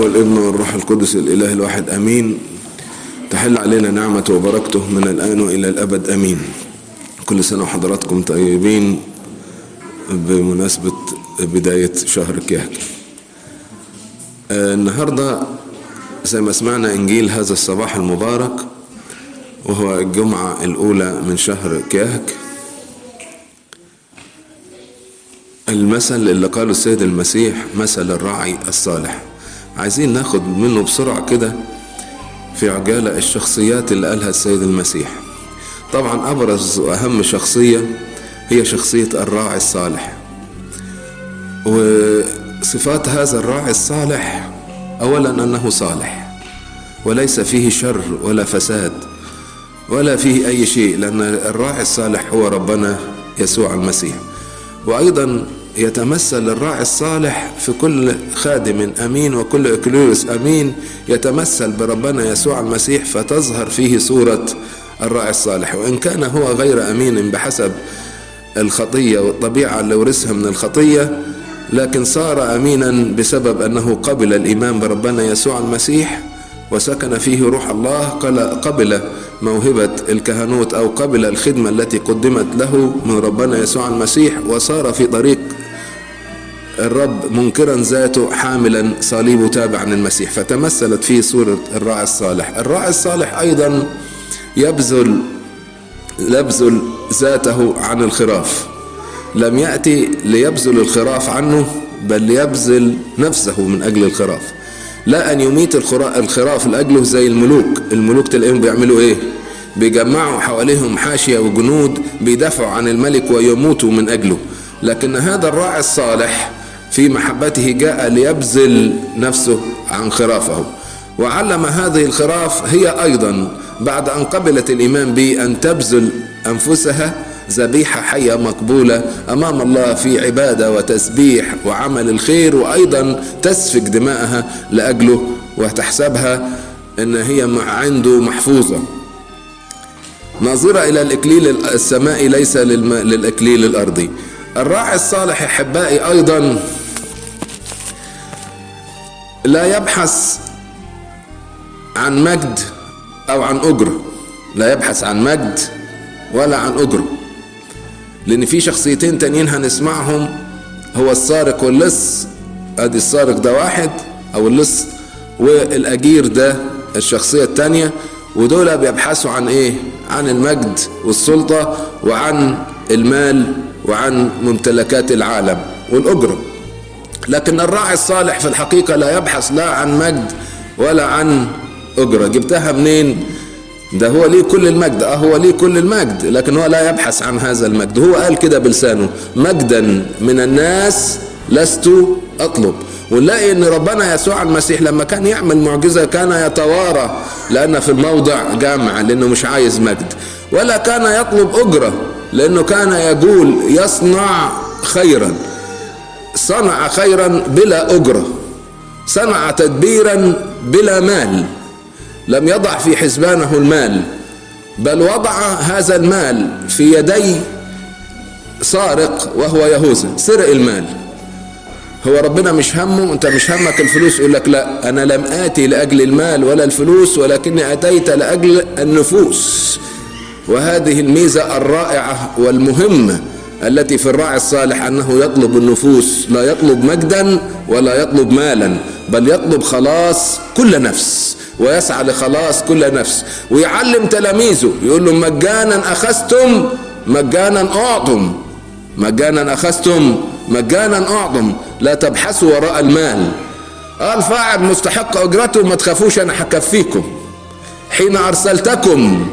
والابن والروح القدس الإله الواحد آمين. تحل علينا نعمة وبركته من الآن وإلى الأبد أمين. كل سنة وحضراتكم طيبين بمناسبة بداية شهر كيهك آه، النهاردة زي ما سمعنا إنجيل هذا الصباح المبارك وهو الجمعة الأولى من شهر كيهك المثل اللي قاله السيد المسيح مثل الراعي الصالح. عايزين ناخد منه بسرعة كده في عجالة الشخصيات اللي قالها السيد المسيح. طبعا أبرز وأهم شخصية هي شخصية الراعي الصالح. وصفات هذا الراعي الصالح أولا أنه صالح وليس فيه شر ولا فساد ولا فيه أي شيء لأن الراعي الصالح هو ربنا يسوع المسيح. وأيضا يتمثل الراعي الصالح في كل خادم أمين وكل اكليوس أمين. يتمثل بربنا يسوع المسيح فتظهر فيه صورة الراعي الصالح. وإن كان هو غير أمين بحسب الخطية والطبيعة اللي ورثها من الخطية لكن صار امينا بسبب أنه قبل الإيمان بربنا يسوع المسيح وسكن فيه روح الله قبل موهبة الكهنوت أو قبل الخدمة التي قدمت له من ربنا يسوع المسيح. وصار في طريق الرب منكرا ذاته حاملا صليبه تابعا للمسيح فتمثلت فيه صورة الراعي الصالح. الراعي الصالح أيضا يبذل يبذل ذاته عن الخراف. لم يأتي ليبذل الخراف عنه بل ليبذل نفسه من أجل الخراف. لا أن يميت الخراف لأجله زي الملوك. الملوك تلاقيهم بيعملوا إيه؟ بيجمعوا حواليهم حاشية وجنود بيدافعوا عن الملك ويموتوا من أجله. لكن هذا الراعي الصالح في محبته جاء ليبذل نفسه عن خرافه. وعلم هذه الخراف هي أيضا بعد أن قبلت الإيمان به أن تبذل أنفسها ذبيحة حية مقبولة أمام الله في عبادة وتسبيح وعمل الخير وأيضا تسفك دماءها لأجله وتحسبها أن هي عنده محفوظة. ناظرة إلى الإكليل السمائي ليس للإكليل الأرضي. الراعي الصالح أحبائي أيضا لا يبحث عن مجد أو عن أجرة لا يبحث عن مجد ولا عن أجرة لأن في شخصيتين تانيين هنسمعهم. هو السارق واللص. أدي السارق ده واحد أو اللص. والأجير ده الشخصية التانية. ودول بيبحثوا عن إيه؟ عن المجد والسلطة وعن المال وعن ممتلكات العالم والأجرة لكن الراعي الصالح في الحقيقة لا يبحث لا عن مجد ولا عن أجرة. جبتها منين؟ ده هو ليه كل المجد. آه هو ليه كل المجد لكن هو لا يبحث عن هذا المجد. هو قال كده بلسانه مجدا من الناس لست أطلب. ونلاقي إن ربنا يسوع المسيح لما كان يعمل معجزة كان يتوارى لأن في الموضع جامع لأنه مش عايز مجد. ولا كان يطلب أجرة لأنه كان يقول يصنع خيرا. صنع خيرا بلا أجرة صنع تدبيرا بلا مال لم يضع في حسبانه المال بل وضع هذا المال في يدي سارق وهو يهوذا سرق المال. هو ربنا مش همه أنت مش همك الفلوس يقول لك لا أنا لم آتي لأجل المال ولا الفلوس ولكني آتيت لأجل النفوس. وهذه الميزة الرائعة والمهمة. التي في الراعي الصالح أنه يطلب النفوس لا يطلب مجدا ولا يطلب مالا بل يطلب خلاص كل نفس ويسعى لخلاص كل نفس ويعلم تلاميذه يقول لهم مجانا أخذتم مجانا أعطم مجانا أخذتم مجانا أعطم لا تبحثوا وراء المال. قال فاعل مستحق أجرته ما تخافوش أنا هكفيكم. حين أرسلتكم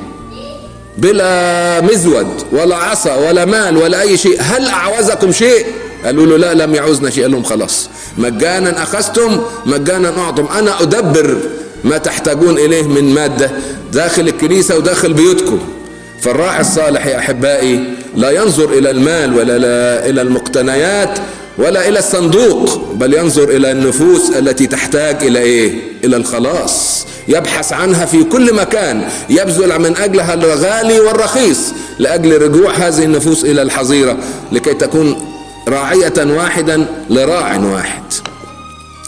بلا مزود ولا عصا ولا مال ولا أي شيء. هل أعوزكم شيء؟ قالوا له لا لم يعوزنا شيء. قال لهم خلاص. مجانا أخذتم مجانا أعطم. أنا أدبر ما تحتاجون إليه من مادة داخل الكنيسة وداخل بيوتكم. فالراعي الصالح يا أحبائي لا ينظر إلى المال ولا إلى المقتنيات ولا إلى الصندوق بل ينظر إلى النفوس التي تحتاج إلى إيه؟ إلى الخلاص. يبحث عنها في كل مكان يبذل من أجلها الغالي والرخيص لأجل رجوع هذه النفوس إلى الحظيرة لكي تكون راعية واحدا لراع واحد.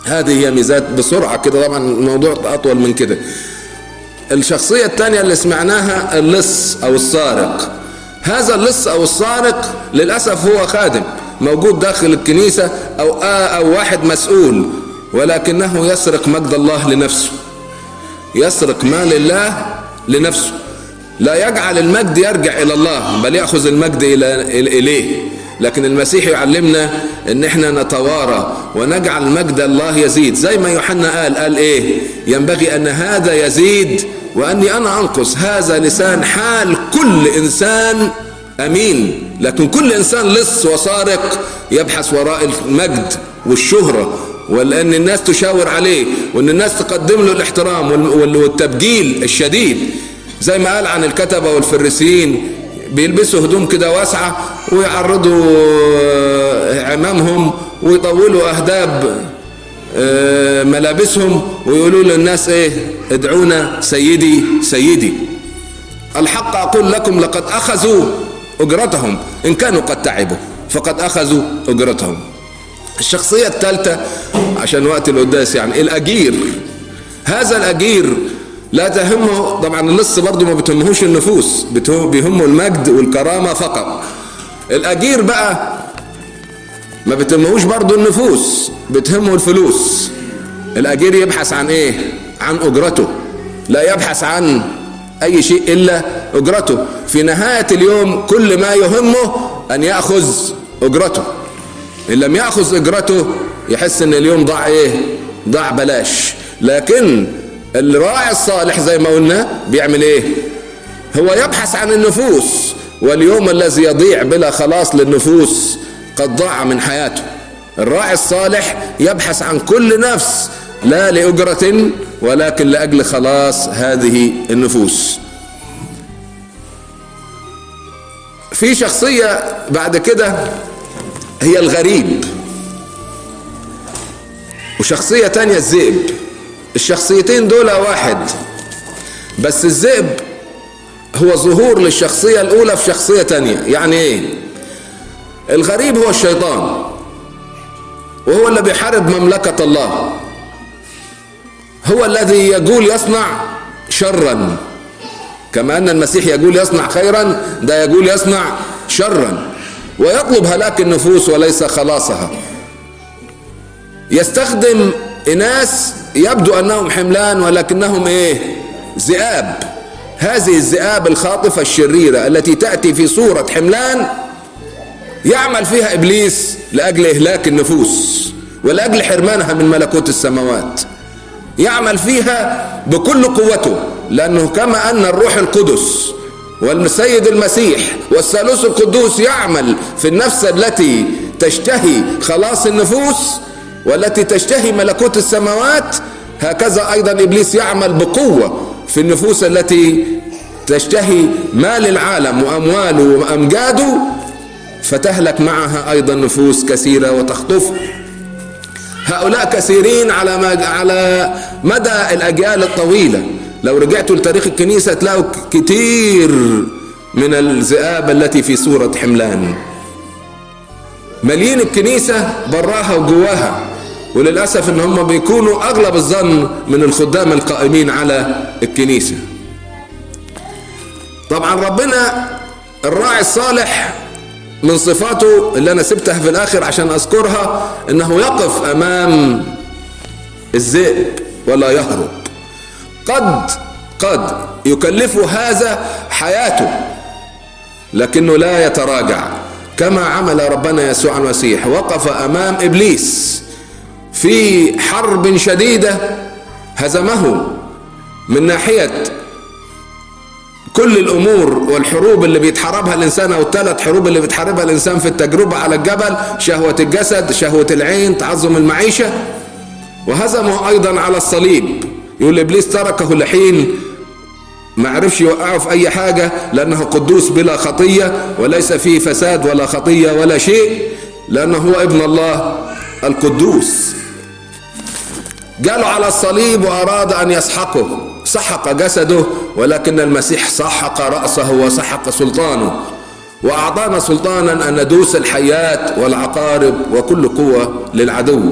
هذه هي ميزات بسرعة كده طبعا الموضوع أطول من كده. الشخصية الثانية اللي سمعناها اللص أو السارق. هذا اللص أو السارق للأسف هو خادم موجود داخل الكنيسة أو أو واحد مسؤول ولكنه يسرق مجد الله لنفسه. يسرق مال الله لنفسه. لا يجعل المجد يرجع إلى الله بل يأخذ المجد إلى إليه. لكن المسيح يعلمنا إن إحنا نتوارى ونجعل مجد الله يزيد. زي ما يوحنا قال قال إيه؟ ينبغي أن هذا يزيد وأني أنا أنقص. هذا لسان حال كل إنسان أمين. لكن كل إنسان لص وسارق يبحث وراء المجد والشهرة ولان الناس تشاور عليه وان الناس تقدم له الاحترام والتبجيل الشديد. زي ما قال عن الكتبة والفريسيين بيلبسوا هدوم كده واسعة ويعرضوا عمامهم ويطولوا أهداب ملابسهم ويقولوا للناس إيه ادعونا سيدي سيدي. الحق أقول لكم لقد أخذوا أجرتهم إن كانوا قد تعبوا فقد أخذوا أجرتهم. الشخصية الثالثة عشان وقت القداس يعني الأجير. هذا الأجير لا تهمه طبعا اللص برضه ما بتهمهوش النفوس بيهمه المجد والكرامة فقط. الأجير بقى ما بتهمهوش برضه النفوس بتهمه الفلوس. الأجير يبحث عن إيه؟ عن أجرته. لا يبحث عن أي شيء إلا أجرته. في نهاية اليوم كل ما يهمه أن يأخذ أجرته. إن لم يأخذ أجرته يحس أن اليوم ضاع إيه؟ ضاع بلاش. لكن الراعي الصالح زي ما قلنا بيعمل إيه؟ هو يبحث عن النفوس واليوم الذي يضيع بلا خلاص للنفوس قد ضاع من حياته. الراعي الصالح يبحث عن كل نفس لا لأجرة ولكن لأجل خلاص هذه النفوس. في شخصية بعد كده هي الغريب. وشخصية تانية الذئب. الشخصيتين دول واحد. بس الذئب هو ظهور للشخصية الأولى في شخصية تانية. يعني إيه؟ الغريب هو الشيطان. وهو اللي بيحارب مملكة الله. هو الذي يقول يصنع شرا. كما أن المسيح يقول يصنع خيرا ده يقول يصنع شرا. ويطلب هلاك النفوس وليس خلاصها. يستخدم إناس يبدو أنهم حملان ولكنهم إيه؟ ذئاب. هذه الذئاب الخاطفة الشريرة التي تأتي في صورة حملان يعمل فيها إبليس لأجل إهلاك النفوس ولأجل حرمانها من ملكوت السماوات. يعمل فيها بكل قوته لأنه كما أن الروح القدس والسيد المسيح والثالوث القدوس يعمل في النفس التي تشتهي خلاص النفوس والتي تشتهي ملكوت السماوات هكذا أيضا إبليس يعمل بقوة في النفوس التي تشتهي مال العالم وأمواله وأمجاده فتهلك معها أيضا نفوس كثيرة وتخطف. هؤلاء كثيرين على على مدى الأجيال الطويلة. لو رجعتوا لتاريخ الكنيسة تلاقوا كتير من الذئاب التي في صوره حملان. مليين الكنيسة براها وجواها وللأسف إن هم بيكونوا أغلب الظن من الخدام القائمين على الكنيسة. طبعا ربنا الراعي الصالح من صفاته اللي أنا سبتها في الآخر عشان أذكرها إنه يقف أمام الذئب ولا يهرب. قد قد يكلفه هذا حياته لكنه لا يتراجع. كما عمل ربنا يسوع المسيح وقف أمام إبليس في حرب شديدة هزمه من ناحية كل الأمور والحروب اللي بيتحاربها الإنسان أو الثلاث حروب اللي بيتحاربها الإنسان في التجربة على الجبل شهوة الجسد شهوة العين تعظم المعيشة وهزمه أيضا على الصليب. يقول إبليس تركه لحين ما عرفش يوقعه في أي حاجة لأنه قدوس بلا خطية وليس فيه فساد ولا خطية ولا شيء لأنه هو ابن الله القدوس. جاله على الصليب وأراد أن يسحقه سحق جسده ولكن المسيح سحق رأسه وسحق سلطانه وأعطانا سلطانا أن ندوس الحيات والعقارب وكل قوة للعدو.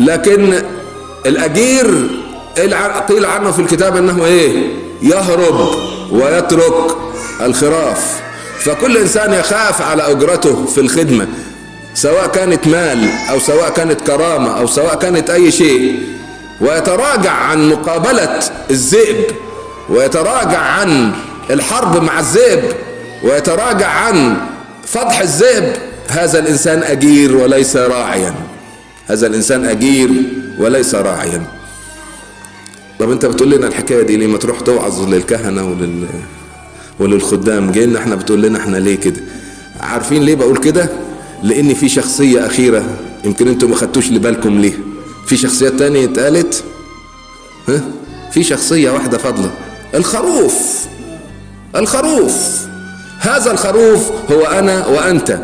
لكن الأجير قيل عنه في الكتاب أنه إيه؟ يهرب ويترك الخراف. فكل إنسان يخاف على أجرته في الخدمة سواء كانت مال أو سواء كانت كرامة أو سواء كانت أي شيء ويتراجع عن مقابلة الذئب ويتراجع عن الحرب مع الذئب ويتراجع عن فضح الذئب. هذا الإنسان أجير وليس راعيا. هذا الإنسان أجير وليس راعيا. طب أنت بتقول لنا الحكاية دي ليه ما تروح توعظ للكهنة ولل وللخدام؟ جاي لنا إحنا بتقول لنا إحنا ليه كده؟ عارفين ليه بقول كده؟ لأن في شخصية أخيرة يمكن أنتم ما خدتوش لبالكم ليه. في شخصيات تانية اتقالت؟ ها؟ في شخصية واحدة فاضلة. الخروف. الخروف. هذا الخروف هو أنا وأنت.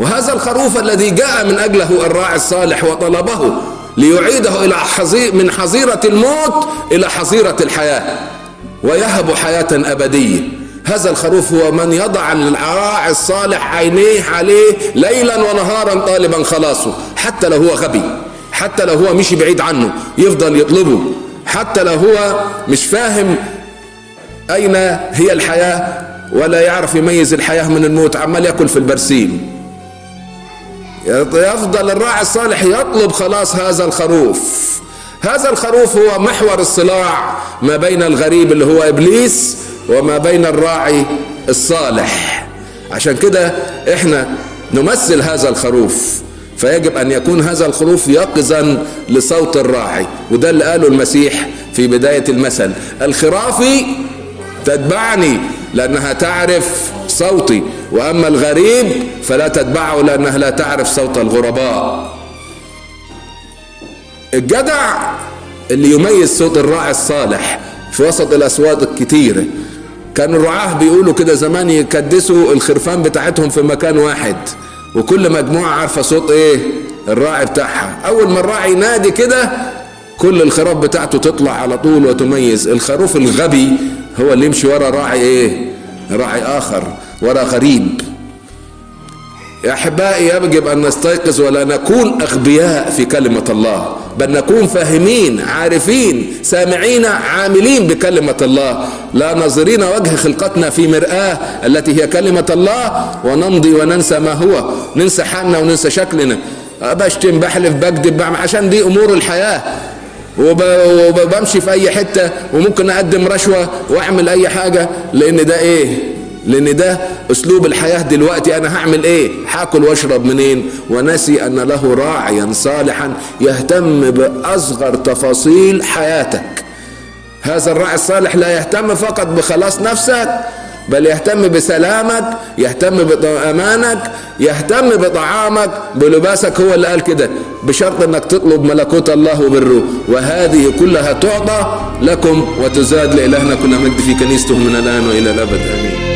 وهذا الخروف الذي جاء من أجله الراعي الصالح وطلبه ليعيده إلى حظير من حظيرة الموت إلى حظيرة الحياة ويهب حياة أبدية. هذا الخروف هو من يضع الراعي الصالح عينيه عليه ليلا ونهارا طالبا خلاصه حتى لو هو غبي حتى لو هو مشي بعيد عنه يفضل يطلبه حتى لو هو مش فاهم أين هي الحياة ولا يعرف يميز الحياة من الموت عمال يأكل في البرسيم. يفضل الراعي الصالح يطلب خلاص هذا الخروف. هذا الخروف هو محور الصراع ما بين الغريب اللي هو إبليس وما بين الراعي الصالح. عشان كده إحنا نمثل هذا الخروف. فيجب أن يكون هذا الخروف يقظا لصوت الراعي وده اللي قاله المسيح في بداية المثل. الخرافي تتبعني لأنها تعرف صوتي. وأما الغريب فلا تتبعه لأنها لا تعرف صوت الغرباء. الجدع اللي يميز صوت الراعي الصالح في وسط الأصوات الكتيره كان الرعاه بيقولوا كده زمان يكدسوا الخرفان بتاعتهم في مكان واحد. وكل مجموعة عارفة صوت إيه؟ الراعي بتاعها. أول ما الراعي ينادي كده كل الخراف بتاعته تطلع على طول وتميز. الخروف الغبي هو اللي يمشي ورا راعي إيه؟ راعي آخر ورا غريب. أحبائي يجب أن نستيقظ ولا نكون أغبياء في كلمة الله بل نكون فاهمين عارفين سامعين عاملين بكلمة الله. لا ناظرين وجه خلقتنا في مرآة التي هي كلمة الله ونمضي وننسى ما هو. ننسى حالنا وننسى شكلنا. بشتم بحلف بكذب عشان دي أمور الحياة. وبمشي في أي حتة وممكن أقدم رشوة وأعمل أي حاجة لأن ده إيه؟ لأن ده أسلوب الحياة دلوقتي. أنا هعمل إيه؟ هاكل وأشرب منين؟ ونسي أن له راعيا صالحا يهتم بأصغر تفاصيل حياتك. هذا الراعي الصالح لا يهتم فقط بخلاص نفسك بل يهتم بسلامك يهتم بأمانك يهتم بطعامك. بلباسك هو اللي قال كده بشرط إنك تطلب ملكوت الله وبره. وهذه كلها تعطى لكم وتزاد لإلهنا. كل مجد في كنيسته من الآن وإلى الأبد. آمين.